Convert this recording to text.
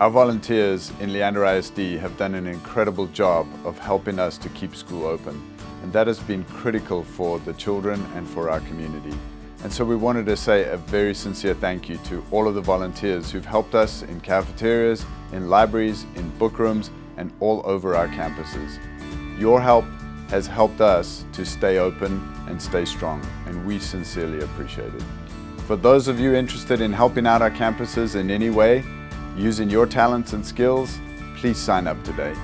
Our volunteers in Leander ISD have done an incredible job of helping us to keep school open and that has been critical for the children and for our community. And so we wanted to say a very sincere thank you to all of the volunteers who've helped us in cafeterias, in libraries, in book rooms, and all over our campuses. Your help has helped us to stay open and stay strong, and we sincerely appreciate it. For those of you interested in helping out our campuses in any way, using your talents and skills, please sign up today.